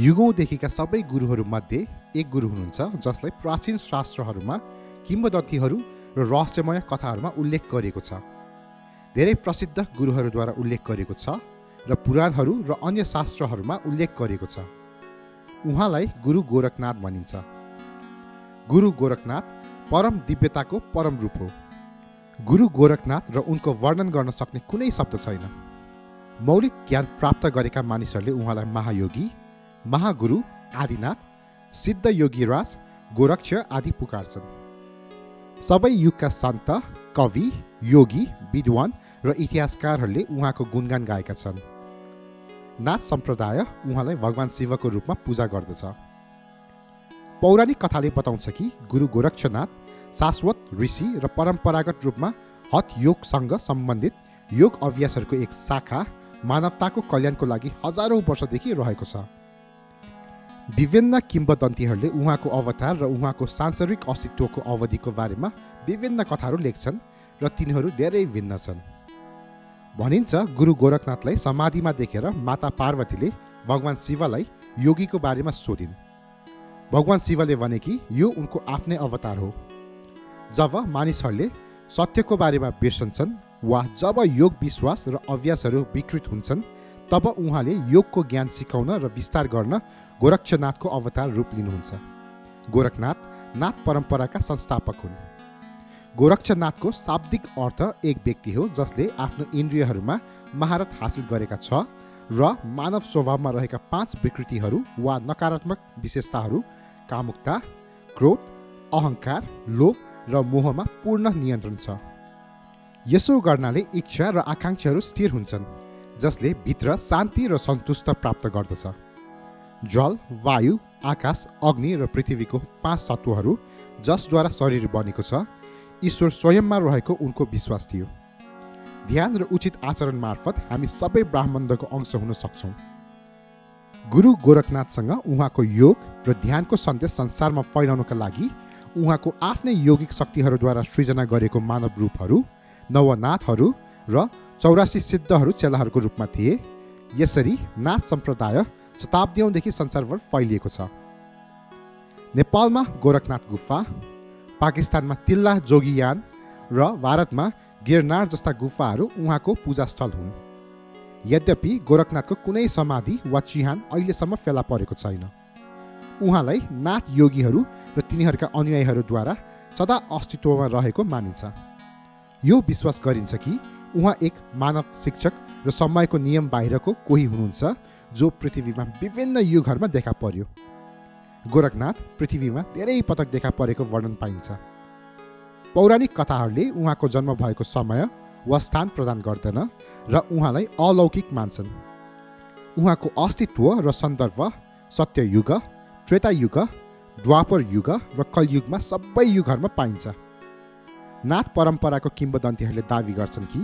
युगौँदेखिका सबै गुरुहरूमध्ये एक गुरु हुनुहुन्छ जसलाई प्राचीन शास्त्रहरूमा किम्बदन्तीहरू र रहस्यमय कथाहरूमा उल्लेख गरिएको छ। धेरै प्रसिद्ध गुरुहरूद्वारा उल्लेख गरिएको छ र पुराणहरू र अन्य शास्त्रहरूमा उल्लेख गरिएको छ। उहाँलाई गुरु गोरखनाथ भनिन्छ। गुरु गोरखनाथ परम दिव्यताको परम रूप हो। गुरु गोरखनाथ र उनको वर्णन गर्न सक्ने कुनै शब्द छैन। मौलिक ज्ञान प्राप्त गरेका मानिसहरूले उहाँलाई महायोगी महागुरु आदिनाथ सिद्ध योगीराज गोरक्ष आदि पुकार्छन्। सबै युगका सन्त कवि योगी विद्वान र इतिहासकारहरूले उहाँको गुणगान गाएका छन्। नाथ सम्प्रदाय उहाँलाई भगवान् शिवको रूपमा पूजा गर्दछ। पौराणिक कथाले बताउँछ कि गुरु गोरक्षनाथ शाश्वत ऋषि र परम्परागत रूपमा हत योगसँग सम्बन्धित योग अभ्यासहरूको एक शाखा मानवताको कल्याणको लागि हजारौँ वर्षदेखि रहेको छ। विभिन्न किम्बदन्तीहरूले उहाँको अवतार र उहाँको सांसारिक अस्तित्वको अवधिको बारेमा विभिन्न कथाहरू लेख्छन् र तिनीहरू धेरै भिन्न छन्। भनिन्छ गुरु गोरखनाथलाई समाधिमा देखेर माता पार्वतीले भगवान् शिवलाई योगीको बारेमा सोधिन्। भगवान् शिवले भने कि यो उनको आफ्नै अवतार हो। जब मानिसहरूले सत्यको बारेमा बिर्सन्छन् वा जब योग विश्वास र अभ्यासहरू विकृत हुन्छन् तब उहाँले योगको ज्ञान सिकाउन र विस्तार गर्न गोरक्षनाथको अवतार रूप लिनुहुन्छ। गोरखनाथ नाथ परम्पराका संस्थापक हुन्। गोरक्षनाथको शाब्दिक अर्थ एक व्यक्ति हो जसले आफ्नो इन्द्रियहरूमा महारत हासिल गरेका छ र मानव स्वभावमा रहेका पाँच विकृतिहरू वा नकारात्मक विशेषताहरू कामुकता क्रोध अहङ्कार लोभ र मोहमा पूर्ण नियन्त्रण छ। यसो गर्नाले इच्छा र आकाङ्क्षाहरू स्थिर हुन्छन्। जसले भित्र शान्ति र सन्तुष्ट प्राप्त गर्दछ। जल वायु आकाश अग्नि र पृथ्वीको पाँच तत्त्वहरू जसद्वारा शरीर बनेको छ ईश्वर स्वयंमा रहेको उनको विश्वास थियो। ध्यान र उचित आचरण मार्फत हामी सबै ब्राह्मणको अंश हुन सक्छौँ। गुरु गोरखनाथसँग उहाँको योग र ध्यानको सन्देश संसारमा फैलाउनका लागि उहाँको आफ्नै यौगिक शक्तिहरूद्वारा सृजना गरेको मानव रूपहरू नवनाथहरू र चौरासी सिद्धहरू चेलाहरूको रूपमा थिए। यसरी नाथ सम्प्रदाय शताब्दीौँदेखि संसारभर फैलिएको छ। नेपालमा गोरखनाथ गुफा पाकिस्तानमा तिल्ला जोगियान र भारतमा गिरनार जस्ता गुफाहरू उहाँको पूजास्थल हुन्। यद्यपि गोरखनाथको कुनै समाधि वा चिहान अहिलेसम्म फेला परेको छैन। उहाँलाई नाथ योगीहरू र तिनीहरूका अनुयायीहरूद्वारा सदा अस्तित्वमा रहेको मानिन्छ। यो विश्वास गरिन्छ कि उहाँ एक मानव शिक्षक र समयको नियम बाहिरको कोही हुनुहुन्छ जो पृथ्वीमा विभिन्न युगहरूमा देखा पर्यो। गोरखनाथ पृथ्वीमा धेरै पटक देखा परेको वर्णन पाइन्छ। पौराणिक कथाहरूले उहाँको जन्म भएको समय वा स्थान प्रदान गर्दैन र उहाँलाई अलौकिक मान्छन्। उहाँको अस्तित्व र सन्दर्भ सत्ययुग त्रेतायुग द्वापर युग र कलयुगमा सबै युगहरूमा पाइन्छ। नाथ परम्पराको किम्बदन्तीहरूले दावी गर्छन् कि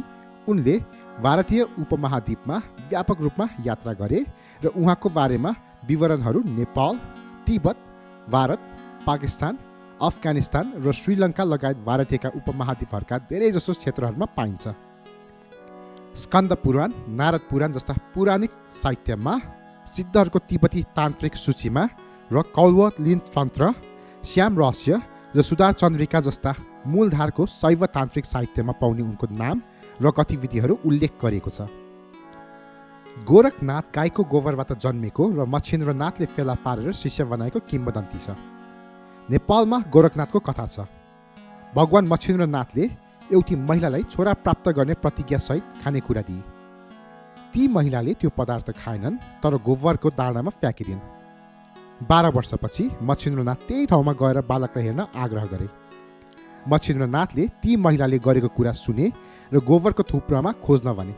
उनले भारतीय उपमहाद्वीपमा व्यापक रूपमा यात्रा गरे र उहाँको बारेमा विवरणहरू नेपाल तिब्बत भारत पाकिस्तान अफगानिस्तान र श्रीलङ्का लगायत भारतीयका उपमहाद्वीपहरूका धेरैजसो क्षेत्रहरूमा पाइन्छ। स्कन्द पुराण नारद पुराण जस्ता पौराणिक साहित्यमा सिद्धहरूको तिब्बती तान्त्रिक सूचीमा र कौलवलिन तन्त्र श्याम रहस्य र सुधार चन्द्रिका जस्ता मूलधारको शैव तान्त्रिक साहित्यमा पाउने उनको नाम र गतिविधिहरू उल्लेख गरिएको छ। गोरखनाथ गाईको गोबरबाट जन्मेको र मच्छिन्द्रनाथले फेला पारेर शिष्य बनाएको किम्बदन्ती छ। नेपालमा गोरखनाथको कथा छ। भगवान् मच्छिन्द्रनाथले एउटी महिलालाई छोरा प्राप्त गर्ने प्रतिज्ञासहित खानेकुरा दिए। ती महिलाले त्यो पदार्थ खाएनन् तर गोबरको दाँडामा फ्याँकिदिन्। बाह्र वर्षपछि मच्छिन्द्रनाथ त्यही ठाउँमा गएर बालकलाई हेर्न आग्रह गरे। मच्छिन्द्रनाथले ती महिलाले गरेको कुरा सुने र गोबरको थुप्रामा खोज्न भने।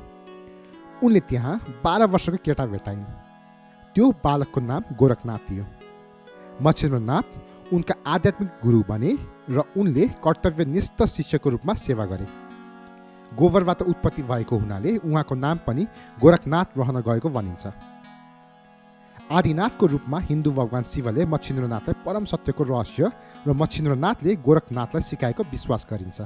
उनले त्यहाँ बाह्र वर्षको केटा भेटाइन्। त्यो बालकको नाम गोरखनाथ थियो। मच्छिन्द्रनाथ उनका आध्यात्मिक गुरु बने र उनले कर्तव्यनिष्ठ शिष्यको रूपमा सेवा गरे। गोबरबाट उत्पत्ति भएको हुनाले उहाँको नाम पनि गोरखनाथ रहन गएको भनिन्छ। आदिनाथको रूपमा हिन्दू भगवान् शिवले मच्छिन्द्रनाथलाई परम सत्यको रहस्य र मच्छिन्द्रनाथले गोरखनाथलाई सिकाएको विश्वास गरिन्छ।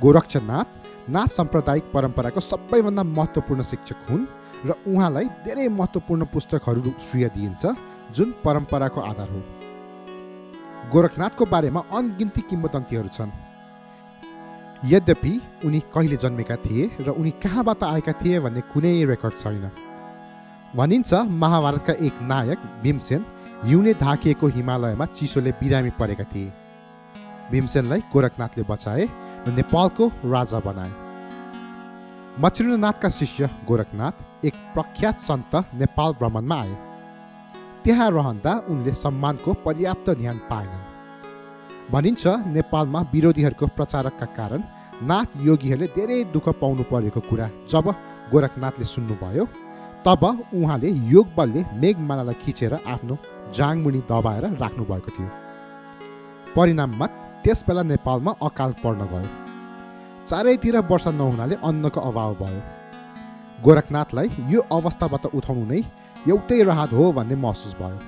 गोरक्षनाथ नाथ साम्प्रदायिक परम्पराको सबैभन्दा महत्त्वपूर्ण शिक्षक हुन् र उहाँलाई धेरै महत्त्वपूर्ण पुस्तकहरू श्रेय दिइन्छ जुन परम्पराको आधार हो। गोरखनाथको बारेमा अनगिन्ती किम्बदन्तीहरू छन्। यद्यपि उनी कहिले जन्मेका थिए र उनी कहाँबाट आएका थिए भन्ने कुनै रेकर्ड छैन। भनिन्छ महाभारतका एक नायक भीमसेन हिउँले ढाकिएको हिमालयमा चिसोले बिरामी परेका थिए। भीमसेनलाई गोरखनाथले बचाए र नेपालको राजा बनाए। मच्छिन्द्रनाथका शिष्य गोरखनाथ एक प्रख्यात सन्त नेपाल भ्रमणमा आए। त्यहाँ रहँदा उनले सम्मानको पर्याप्त ध्यान पाएनन्। भनिन्छ नेपालमा विरोधीहरूको प्रचारकका कारण नाथ योगीहरूले धेरै दुःख पाउनु परेको कुरा जब गोरखनाथले सुन्नुभयो तब उहाँले योग बलले मेघमालालाई खिचेर आफ्नो जाङमुनि दबाएर राख्नुभएको थियो। परिणाममा त्यस बेला नेपालमा अकाल पर्न गयो। चारैतिर वर्षा नहुनाले अन्नको अभाव भयो। गोरखनाथलाई यो अवस्थाबाट उठाउनु नै एउटै राहत हो भन्ने महसुस भयो।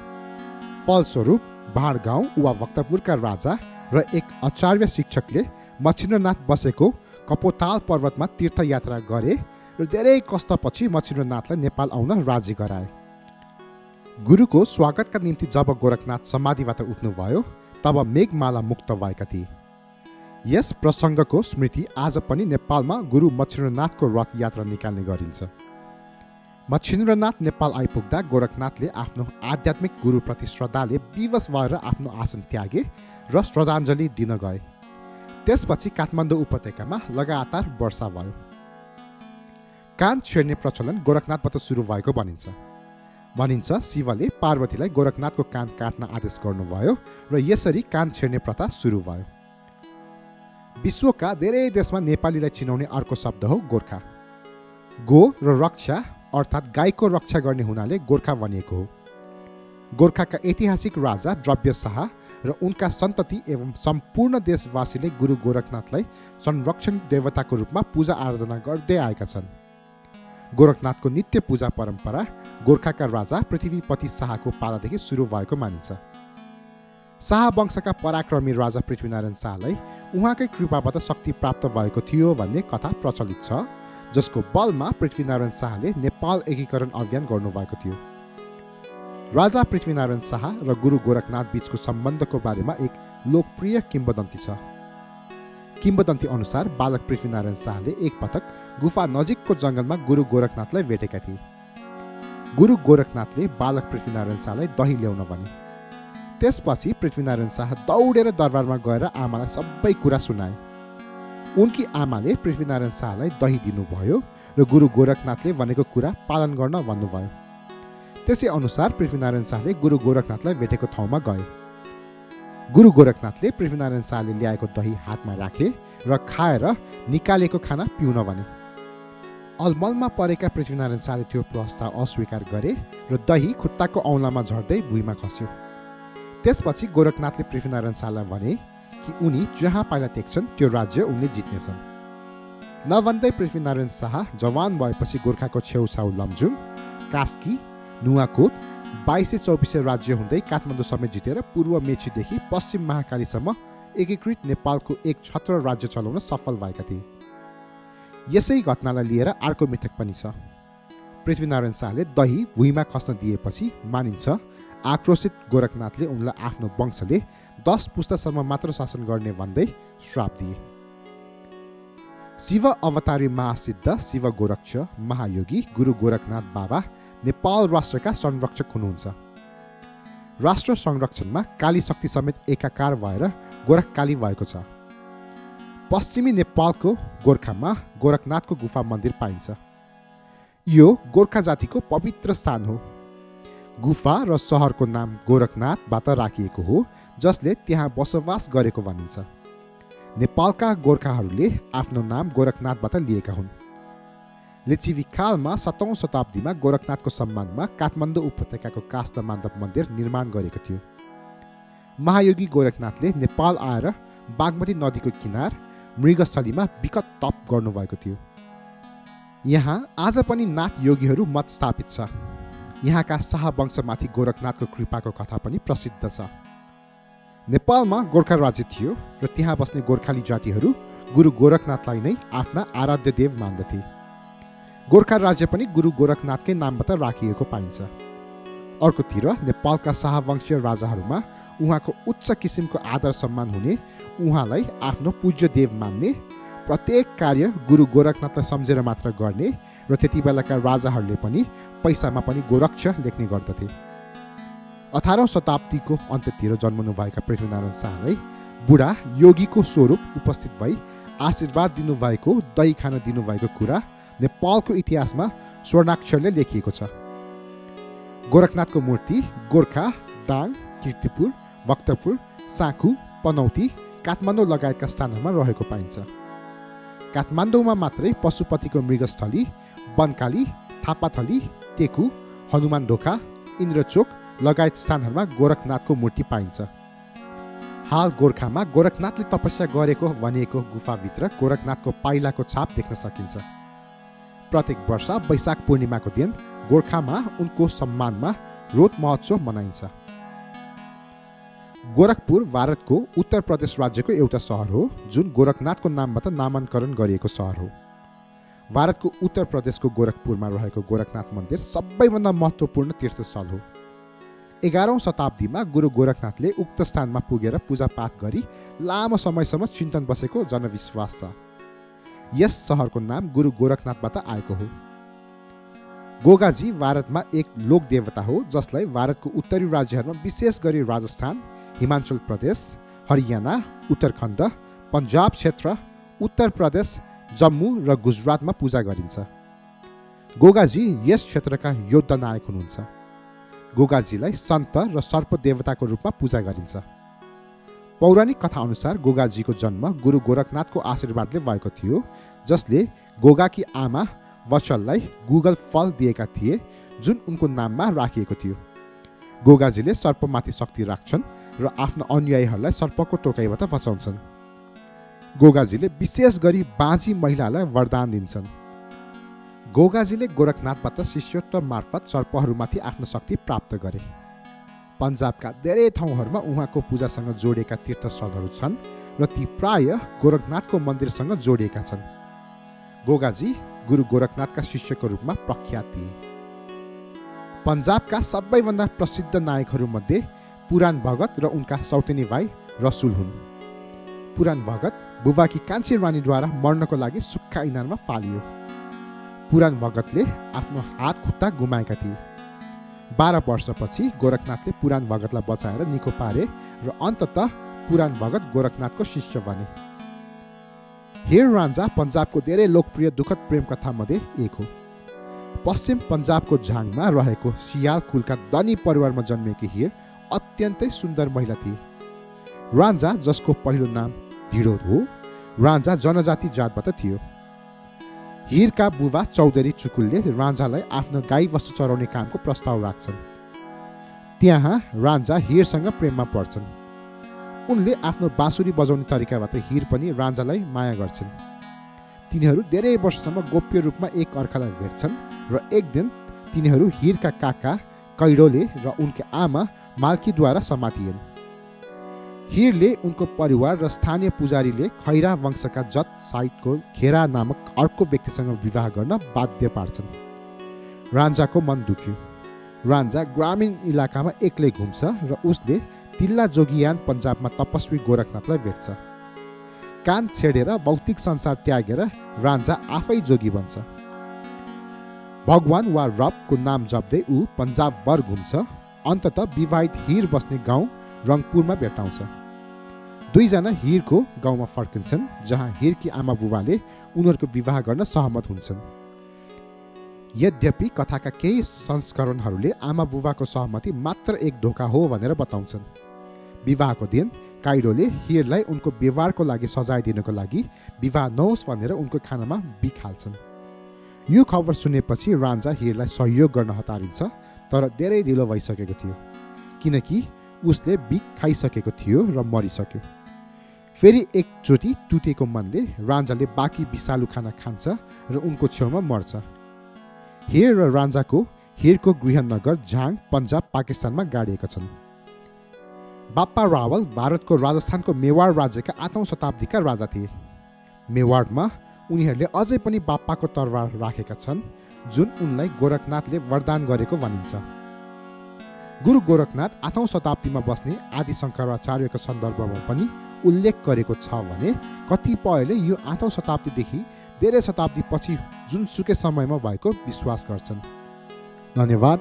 फलस्वरूप भाँडगाउँ वा भक्तपुरका राजा र एक आचार्य शिक्षकले मच्छिन्द्रनाथ बसेको कपोताल पर्वतमा तीर्थयात्रा गरे र धेरै कष्टपछि मच्छिन्द्रनाथलाई नेपाल आउन राजी गराए। गुरुको स्वागतका निम्ति जब गोरखनाथ समाधिबाट उठ्नुभयो तब मेघमाला मुक्त भएका थिए। यस प्रसङ्गको स्मृति आज पनि नेपालमा गुरु मच्छिन्द्रनाथको रथ यात्रा निकाल्ने गरिन्छ। मच्छिन्द्रनाथ नेपाल आइपुग्दा गोरखनाथले आफ्नो आध्यात्मिक गुरुप्रति श्रद्धाले विवश भएर आफ्नो आसन त्यागे र श्रद्धाञ्जली दिन गए। त्यसपछि काठमाडौँ उपत्यकामा लगातार वर्षा भयो। कान छेड्ने प्रचलन गोरखनाथबाट सुरु भएको भनिन्छ। भनिन्छ शिवले पार्वतीलाई गोरखनाथको कान काट्न आदेश गर्नुभयो र यसरी कान छेड्ने प्रथा सुरु भयो। विश्वका धेरै देशमा नेपालीलाई चिनाउने अर्को शब्द हो गोर्खा। गो र रक्षा अर्थात् गाईको रक्षा गर्ने हुनाले गोर्खा भनिएको हो। गोर्खाका ऐतिहासिक राजा द्रव्य शाह र उनका सन्तति एवं सम्पूर्ण देशवासीले गुरु गोरखनाथलाई संरक्षण देवताको रूपमा पूजा आराधना गर्दै आएका छन्। गोरखनाथको नित्य पूजा परम्परा गोर्खाका राजा पृथ्वीपति शाहको पालादेखि सुरु भएको मानिन्छ। शाह वंशका पराक्रमी राजा पृथ्वीनारायण शाहलाई उहाँकै कृपाबाट शक्ति प्राप्त भएको थियो भन्ने कथा प्रचलित छ जसको बलमा पृथ्वीनारायण शाहले नेपाल एकीकरण अभियान गर्नुभएको थियो। राजा पृथ्वीनारायण शाह र गुरु गोरखनाथ बीचको सम्बन्धको बारेमा एक लोकप्रिय किम्बदन्ती छ। किम्बदन्ती अनुसार बालक पृथ्वीनारायण शाहले एकपटक गुफा नजिकको जङ्गलमा गुरु गोरखनाथलाई भेटेका थिए। गुरु गोरखनाथले बालक पृथ्वीनारायण शाहलाई दही ल्याउन भने। त्यसपछि पृथ्वीनारायण शाह दौडेर दरबारमा गएर आमालाई सबै कुरा सुनाए। उनकी आमाले पृथ्वीनारायण शाहलाई दही दिनुभयो र गुरु गोरखनाथले भनेको कुरा पालन गर्न भन्नुभयो। त्यसै अनुसार पृथ्वीनारायण शाहले गुरु गोरखनाथलाई भेटेको ठाउँमा गए। गुरु गोरखनाथले पृथ्वीनारायण शाहले ल्याएको दही हातमा राखे र खाएर निकालेको खाना पिउन भने। अलमलमा परेका पृथ्वीनारायण शाहले त्यो प्रस्ताव अस्वीकार गरे र दही खुट्टाको औँलामा झर्दै भुइँमा खस्यो। त्यसपछि गोरखनाथले पृथ्वीनारायण शाहलाई भने कि उनी जहाँ पाइला टेक्छन् त्यो राज्य उनले जित्नेछन्। नभन्दै पृथ्वीनारायण शाह जवान भएपछि गोर्खाको छेउछाउ लमजुङ कास्की नुवाकोट बाइसै चौबिसै राज्य हुँदै काठमाडौँ समेत जितेर पूर्व मेचीदेखि पश्चिम महाकालीसम्म एकीकृत नेपालको एक छत्र राज्य चलाउन सफल भएका थिए। यसै घटनालाई लिएर अर्को मिथक पनि छ। पृथ्वीनारायण शाहले दही भुइँमा खस्न दिएपछि मानिन्छ आक्रोशित गोरखनाथले उनलाई आफ्नो वंशले दस पुस्तासम्म मात्र शासन गर्ने भन्दै श्राप दिए। शिव अवतारी महासिद्ध शिव गोरक्ष महायोगी गुरु गोरखनाथ बाबा नेपाल राष्ट्रका संरक्षक हुनुहुन्छ। राष्ट्र संरक्षणमा काली शक्ति समेत एकाकार भएर गोरखकाली भएको छ। पश्चिमी नेपालको गोर्खामा गोरखनाथको गुफा मन्दिर पाइन्छ। यो गोर्खा जातिको पवित्र स्थान हो। गुफा र सहरको नाम गोरखनाथबाट राखिएको हो जसले त्यहाँ बसोबास गरेको भनिन्छ। नेपालका गोर्खाहरूले आफ्नो नाम गोरखनाथबाट लिएका हुन्। लिचिविकालमा सतौँ शताब्दीमा गोरखनाथको सम्मानमा काठमाडौँ उपत्यकाको काष्ठ माधव मन्दिर निर्माण गरेको थियो. महायोगी गोरखनाथले नेपाल आएर बागमती नदीको किनार मृगस्थलीमा विकट तप गर्नुभएको थियो। यहाँ आज पनि नाथ योगीहरू मत स्थापित छ। यहाँका शाह वंशमाथि गोरखनाथको कृपाको कथा पनि प्रसिद्ध छ। नेपालमा गोर्खा राज्य थियो र त्यहाँ बस्ने गोर्खाली जातिहरू गुरु गोरखनाथलाई नै आफ्ना आराध्य देव मान्दथे। गोर्खा राज्य पनि गुरु गोरखनाथकै नामबाट राखिएको पाइन्छ। अर्कोतिर नेपालका शाहवंशीय राजाहरूमा उहाँको उच्च किसिमको आदर सम्मान हुने उहाँलाई आफ्नो पूज्य देव मान्ने प्रत्येक कार्य गुरु गोरखनाथलाई सम्झेर मात्र गर्ने र त्यति बेलाका राजाहरूले पनि पैसामा पनि गोरक्ष लेख्ने गर्दथे। अठारौँ शताब्दीको अन्त्यतिर जन्मनुभएका पृथ्वीनारायण शाहलाई बुढा योगीको स्वरूप उपस्थित भई आशीर्वाद दिनुभएको दही खान दिनुभएको कुरा नेपालको इतिहासमा स्वर्णाक्षरले लेखिएको छ गोरखनाथको मूर्ति गोर्खा दाङ किर्तिपुर भक्तपुर साँखु पनौती काठमाडौँ लगायतका स्थानहरूमा रहेको पाइन्छ काठमाडौँमा मात्रै पशुपतिको मृगस्थली बनकाली थापाथली टेकु हनुमान ढोका इन्द्रचोक लगायत स्थानहरूमा गोरखनाथको मूर्ति पाइन्छ हाल गोर्खामा गोरखनाथले तपस्या गरेको भनिएको गुफाभित्र गोरखनाथको पाइलाको छाप देख्न सकिन्छ प्रत्येक वर्ष वैशाख पूर्णिमाको दिन गोर्खामा उनको सम्मानमा रोद महोत्सव मनाइन्छ। गोरखपुर भारतको उत्तर प्रदेश राज्यको एउटा सहर हो जुन गोरखनाथको नामबाट नामाङ्करण गरिएको सहर हो। भारतको उत्तर प्रदेशको गोरखपुरमा रहेको गोरखनाथ मन्दिर सबैभन्दा महत्त्वपूर्ण तीर्थस्थल हो। एघारौँ शताब्दीमा गुरु गोरखनाथले उक्त स्थानमा पुगेर पूजापाठ गरी लामो समयसम्म चिन्तन बसेको जनविश्वास छ। यस सहरको नाम गुरु गोरखनाथबाट आएको हो। गोगाजी भारतमा एक लोक देवता हो जसलाई भारतको उत्तरी राज्यहरूमा विशेष गरी राजस्थान हिमाचल प्रदेश हरियाणा उत्तराखण्ड पन्जाब क्षेत्र उत्तर प्रदेश जम्मू र गुजरातमा पूजा गरिन्छ। गोगाजी यस क्षेत्रका योद्धा नायक हुनुहुन्छ। गोगाजीलाई सन्त र सर्प देवताको रूपमा पूजा गरिन्छ। पौराणिक कथा अनुसार गोगाजीको जन्म गुरु गोरखनाथको आशीर्वादले भएको थियो जसले गोगाकी आमा वचललाई गुगल फल दिएका थिए जुन उनको नाममा राखिएको थियो। गोगाजीले सर्पमाथि शक्ति राख्छन् र आफ्ना अनुयायीहरूलाई सर्पको टोकाइबाट बचाउँछन्। गोगाजीले विशेष गरी बाँझी महिलालाई वरदान दिन्छन्। गोगाजीले गोरखनाथबाट शिष्यत्व मार्फत सर्पहरूमाथि आफ्नो शक्ति प्राप्त गरे। पन्जाबका धेरै ठाउँहरूमा उहाँको पूजासँग जोडिएका तीर्थस्थलहरू छन् र ती प्राय गोरखनाथको मन्दिरसँग जोडिएका छन्। गोगाजी गुरु गोरखनाथका शिष्यको रूपमा प्रख्यात थिए। पन्जाबका सबैभन्दा प्रसिद्ध नायकहरूमध्ये पुराण भगत र उनका सौतेनी भाइ रसुल हुन्। पुराण भगत बुबाकी कान्छी रानीद्वारा मर्नको लागि सुक्खा इनारमा पालियो। पुराण भगतले आफ्नो हात खुट्टा गुमाएका थिए। बाह्र वर्षपछि गोरखनाथले पुराण भगतलाई बचाएर निको पारे र अन्तत पुराण भगत गोरखनाथको शिष्य बने। हेर रान्जा पन्जाबको धेरै लोकप्रिय दुःखद प्रेम कथामध्ये एक हो। पश्चिम पन्जाबको झाङमा रहेको सियाल कुलका धनी परिवारमा जन्मिएकी हिर अत्यन्तै सुन्दर महिला थिए। रान्जा जसको पहिलो नाम ढिडो हो रान्जा जनजाति जातबाट थियो। हिरका बुबा चौधरी चुकुलले रान्जालाई आफ्नो गाई वस्तु चराउने कामको प्रस्ताव राख्छन्। त्यहाँ रान्जा हिरसँग प्रेममा पर्छन्। उनले आफ्नो बाँसुरी बजाउने तरिकाबाट हिर पनि रान्जालाई माया गर्छन्। तिनीहरू धेरै वर्षसम्म गोप्य रूपमा एक अर्कालाई भेट्छन् र एक दिन तिनीहरू हिरका काका कैडोले र उनकी आमा माल्कीद्वारा समातिएन्। हिरले उनको परिवार र स्थानीय पुजारीले खैरा वंशका जत साइटको खेरा नामक अर्को व्यक्तिसँग विवाह गर्न बाध्य पार्छन्। रान्जाको मन दुख्यो। रान्जा ग्रामीण इलाकामा एक्लै घुम्छ र उसले तिल्ला जोगियान पन्जाबमा तपस्वी गोरखनाथलाई भेट्छ। कान छेडेर भौतिक संसार त्यागेर रान्जा आफै जोगी बन्छ। भगवान वा रबको नाम जप्दै ऊ पन्जाबभर घुम्छ अन्तत विवाहित हिर बस्ने गाउँ रङपुरमा भेटाउँछ दुईजना हिरको गाउँमा फर्किन्छन् जहाँ हिरकी आमा बुबाले उनीहरूको विवाह गर्न सहमत हुन्छन्। यद्यपि कथाका केही संस्करणहरूले आमा बुबाको सहमति मात्र एक ढोका हो भनेर बताउँछन्। विवाहको दिन काइडोले हिरलाई उनको व्यवहारको लागि सजाय दिनको लागि विवाह नहोस् भनेर उनको खानामा बिखाल्छन्। यो खबर सुनेपछि रान्जा हिरलाई सहयोग गर्न हतारिन्छ तर धेरै ढिलो भइसकेको थियो किनकि उसले बिख खाइसकेको थियो र मरिसक्यो। फेरि एकचोटि टुटेको मनले रान्जाले बाँकी विषालु खाना खान्छ र उनको छेउमा मर्छ। हेर र रान्जाको हेरको गृहनगर झाङ पन्जाब पाकिस्तानमा गाडिएका छन्। बाप्पा रावल भारतको राजस्थानको मेवाड राज्यका आठौँ शताब्दीका राजा थिए। मेवाडमा उनीहरूले अझै पनि बाप्पाको तरवार राखेका छन् जुन उनलाई गोरखनाथले वरदान गरेको भनिन्छ। गुरु गोरखनाथ आठौँ शताब्दीमा बस्ने आदि शङ्कराचार्यको सन्दर्भमा पनि उल्लेख गरेको छ भने कतिपयले यो आठौँ शताब्दीदेखि धेरै शताब्दी पछि जुनसुकै समयमा भएको विश्वास गर्छन्। धन्यवाद।